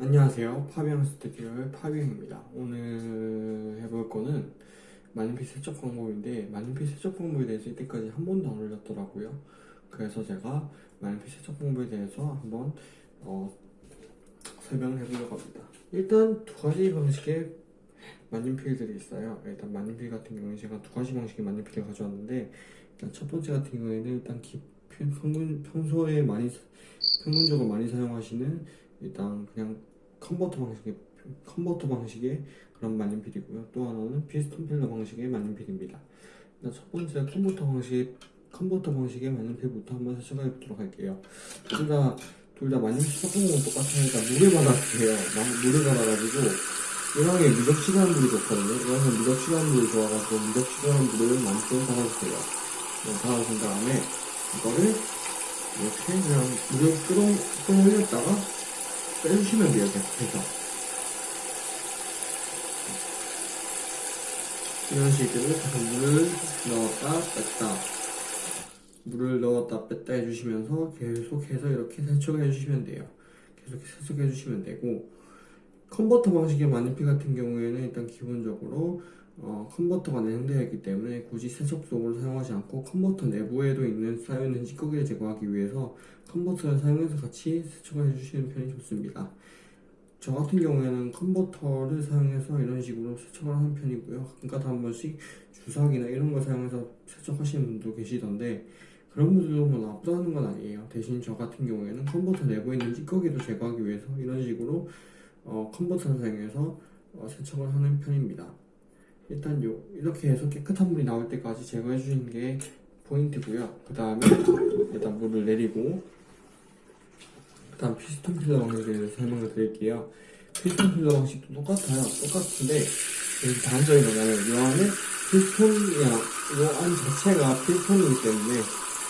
안녕하세요. 파비앙 스튜디오의 파비앙입니다. 오늘 해볼 거는 마님피 세척 방법인데 마님피 세척 방법에 대해서 이때까지 한 번도 안 올렸더라고요. 그래서 제가 마님피 세척 방법에 대해서 한번 어, 설명을 해보려고 합니다. 일단 두 가지 방식의 만년필들이 있어요. 일단 만년필 같은 경우는 제가 두 가지 방식의 만년필을 가져왔는데 일단 첫 번째 같은 경우에는 일단 기, 평균, 평소에 많이 사- 평균적으로 많이 사용하시는 일단 그냥 컨버터 방식의 컨버터 방식의 그런 만년필이고요. 또 하나는 piston filler 방식의 만년필입니다. 일단 첫 번째 컨버터 방식 컨버터 방식의 만년필부터 한번 세척해 보도록 할게요. 둘 다 둘 다 만년필 씻는 건 똑같으니까 물을 받아주세요. 막 물을 받아가지고 이왕에 미적지근한 물이 좋거든요. 이왕에 미적지근한 물이 좋아가지고 미적지근한 물을 만큼 받아주세요. 네, 받아준 다음에 이거를 이렇게 그냥 물을 끌어 끌어올렸다가 빼주시면 돼요, 계속해서. 이런 식으로 계속 물을 넣었다 뺐다. 물을 넣었다 뺐다 해주시면서 계속해서 이렇게 세척을 해주시면 돼요. 계속 세척해 주시면 되고, 컨버터 방식의 마니피 같은 경우에는 일단 기본적으로 어, 컨버터가 내장되어 있기 때문에 굳이 세척속으로 사용하지 않고 컨버터 내부에도 있는 쌓여있는 찌꺼기를 제거하기 위해서 컨버터를 사용해서 같이 세척을 해주시는 편이 좋습니다. 저 같은 경우에는 컨버터를 사용해서 이런 식으로 세척을 하는 편이고요. 가끔가다 한 번씩 주사기나 이런 걸 사용해서 세척하시는 분도 계시던데 그런 분들도 뭐 나쁘다는 건 아니에요. 대신 저 같은 경우에는 컨버터 내부에 있는 찌꺼기도 제거하기 위해서 이런 식으로 어, 컨버터를 사용해서 어, 세척을 하는 편입니다. 일단 요 이렇게 해서 깨끗한 물이 나올 때까지 제거해 주시는 게 포인트고요. 그 다음에 일단 물을 내리고 그 다음 piston filler 방식에 대해서 설명을 드릴게요. piston filler 방식도 똑같아요. 똑같은데 여기 다른 점이 뭐냐면 이 안에 피스톤이야 이 안 자체가 피스톤이기 때문에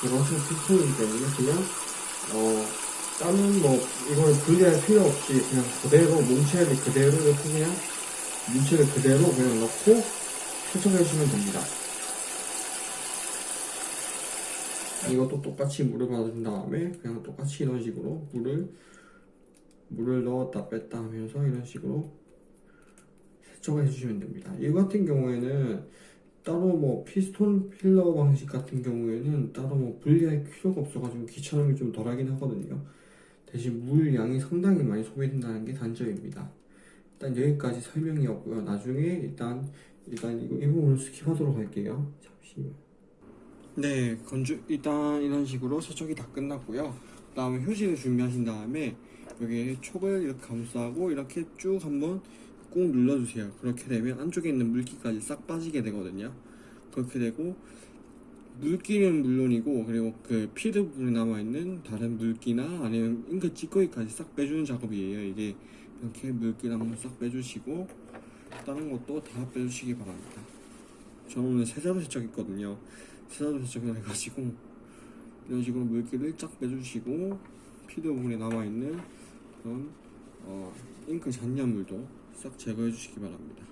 이것은 피스톤이기 때문에 그냥 어 다른 뭐 이걸 분리할 필요 없이 그냥 그대로 뭉치째 그대로 이렇게 그냥 뭉치를 그대로 그냥 넣고 세척해 주시면 됩니다. 이것도 똑같이 물을 받은 다음에 그냥 똑같이 이런 식으로 물을 물을 넣었다 뺐다 하면서 이런 식으로 세척을 해주시면 됩니다. 이 같은 경우에는 따로 뭐 피스톤 필러 방식 같은 경우에는 따로 뭐 분리할 필요가 없어가지고 귀찮음이 좀 덜하긴 하거든요. 대신 물 양이 상당히 많이 소비된다는 게 단점입니다. 일단 여기까지 설명이었고요. 나중에 일단 일단 이거 이 부분을 skip하도록 할게요. 잠시만. 네, 건조 일단 이런 식으로 세척이 다 끝났고요. 그 다음에 휴지를 준비하신 다음에 여기 촉을 이렇게 감싸고 이렇게 쭉 한번 꾹 눌러주세요. 그렇게 되면 안쪽에 있는 물기까지 싹 빠지게 되거든요. 그렇게 되고 물기는 물론이고 그리고 그 feed 부분에 남아있는 다른 물기나 아니면 잉크 찌꺼기까지 싹 빼주는 작업이에요. 이게 이렇게 물기를 한번 싹 빼주시고 다른 것도 다 빼주시기 바랍니다. 저는 오늘 세자로 세척했거든요. 세자로 세척을 해가지고 이런 식으로 물기를 쫙 빼주시고 피드 부분에 남아있는 그런 어, 잉크 잔여물도 싹 제거해 주시기 바랍니다.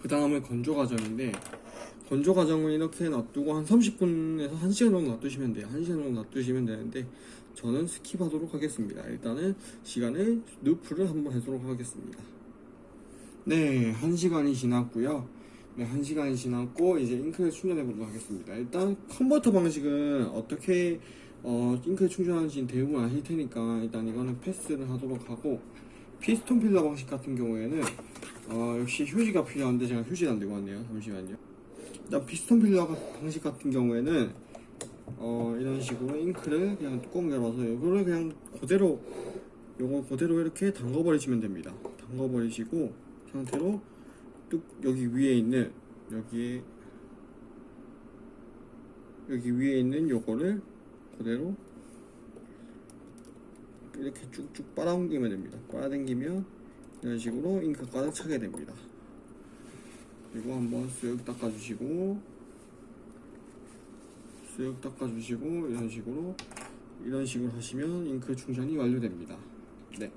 그 다음에 건조 과정인데 건조 과정은 이렇게 놔두고 한 30분에서 1시간 정도 놔두시면 돼요. 1시간 정도 놔두시면 되는데 저는 skip하도록 하겠습니다. 일단은 시간을 loop를 한번 해도록 하겠습니다. 네, 1시간이 지났고요. 네, 1시간이 지났고 이제 잉크를 충전해 보도록 하겠습니다. 일단 컨버터 방식은 어떻게 어, 잉크를 충전하는지 대부분 아실 테니까 일단 이거는 패스를 하도록 하고 piston filler 방식 같은 경우에는 어, 역시 휴지가 필요한데 제가 휴지를 안 들고 왔네요. 잠시만요. 일단 piston filler 방식 같은 경우에는 어, 이런 식으로 잉크를 그냥 뚜껑 열어서 이거를 그냥 그대로 요거 그대로 이렇게 담궈 버리시면 됩니다. 담궈 버리시고 상태로 뚝 여기 위에 있는 여기에 여기 위에 있는 요거를 그대로 이렇게 쭉쭉 빨아당기면 됩니다. 빨아당기면 이런 식으로 잉크 가득 차게 됩니다. 그리고 한번 쓱 닦아주시고 쓱 닦아주시고 이런 식으로 이런 식으로 하시면 잉크 충전이 완료됩니다. 네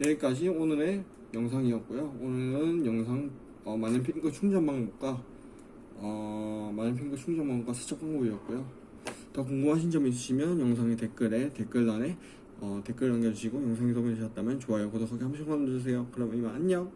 여기까지 오늘의 영상이었고요. 오늘은 영상 어, 많은 핑크 충전 방법과 어, 많은 핑크 충전 방법과 세척 방법이었고요. 더 궁금하신 점 있으시면 영상의 댓글에 댓글란에 어, 댓글 남겨주시고 영상이 도움이 되셨다면 좋아요 구독하기 한 번씩만 눌러주세요 그럼 이만 안녕